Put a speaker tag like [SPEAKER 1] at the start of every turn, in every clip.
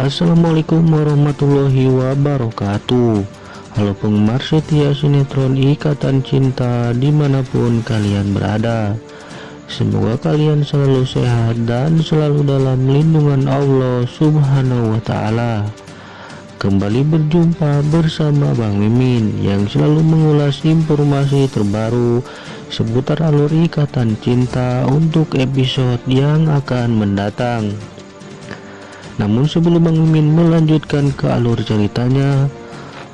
[SPEAKER 1] Assalamualaikum warahmatullahi wabarakatuh. Halo penggemar setia sinetron Ikatan Cinta di mana pun kalian berada. Semoga kalian selalu sehat dan selalu dalam lindungan Allah subhanahu wa ta'ala. Kembali berjumpa bersama Bang Mimin yang selalu mengulas informasi terbaru seputar alur ikatan cinta untuk episode yang akan mendatang namun sebelum Bang Mimin melanjutkan ke alur ceritanya,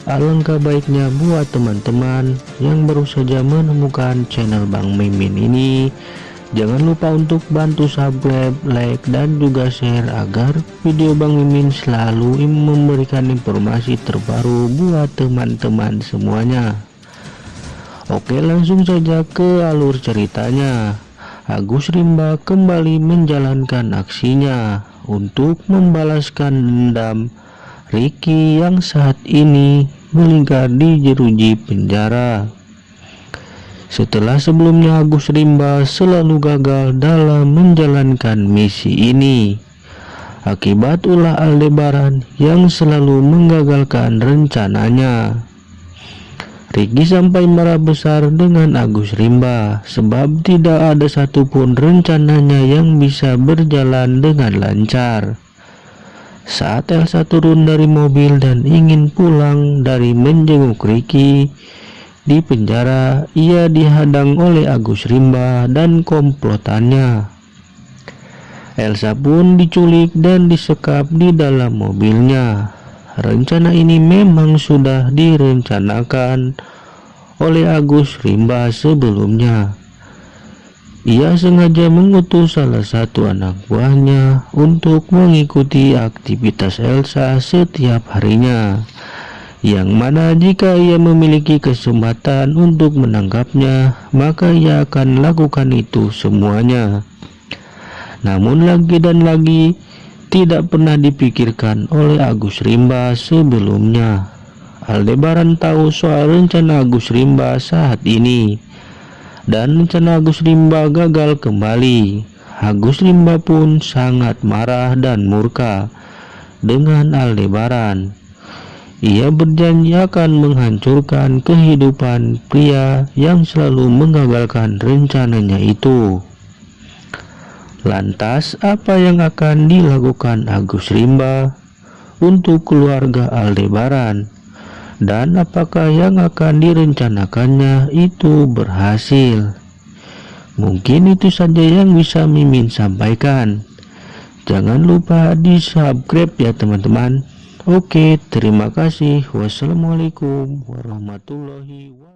[SPEAKER 1] alangkah baiknya buat teman-teman yang baru saja menemukan channel Bang Mimin ini, jangan lupa untuk bantu subscribe, like, dan juga share agar video Bang Mimin selalu memberikan informasi terbaru buat teman-teman semuanya. Oke langsung saja ke alur ceritanya. Agus Rimba kembali menjalankan aksinya untuk membalaskan dendam Ricky yang saat ini melingkar di jeruji penjara. Setelah sebelumnya Agus Rimba selalu gagal dalam menjalankan misi ini. Akibat ulah Aldebaran yang selalu menggagalkan rencananya. Ricky sampai marah besar dengan Agus Rimba sebab tidak ada satupun rencananya yang bisa berjalan dengan lancar. Saat Elsa turun dari mobil dan ingin pulang dari menjenguk Ricky di penjara, ia dihadang oleh Agus Rimba dan komplotannya. Elsa pun diculik dan disekap di dalam mobilnya. Rencana ini memang sudah direncanakan oleh Agus Rimba sebelumnya. Ia sengaja mengutus salah satu anak buahnya untuk mengikuti aktivitas Elsa setiap harinya. Yang mana jika ia memiliki kesempatan untuk menangkapnya, maka ia akan lakukan itu semuanya. Namun lagi dan lagi, tidak pernah dipikirkan oleh Agus Rimba sebelumnya. Aldebaran tahu soal rencana Agus Rimba saat ini dan rencana Agus Rimba gagal kembali. Agus Rimba pun sangat marah dan murka dengan Aldebaran. Ia berjanji akan menghancurkan kehidupan pria yang selalu mengagalkan rencananya itu. Lantas apa yang akan dilakukan Agus Rimba untuk keluarga Aldebaran dan apakah yang akan direncanakannya itu berhasil? Mungkin itu saja yang bisa Mimin sampaikan. Jangan lupa di subscribe ya teman-teman. Oke, terima kasih. Wassalamualaikum warahmatullahi wabarakatuh.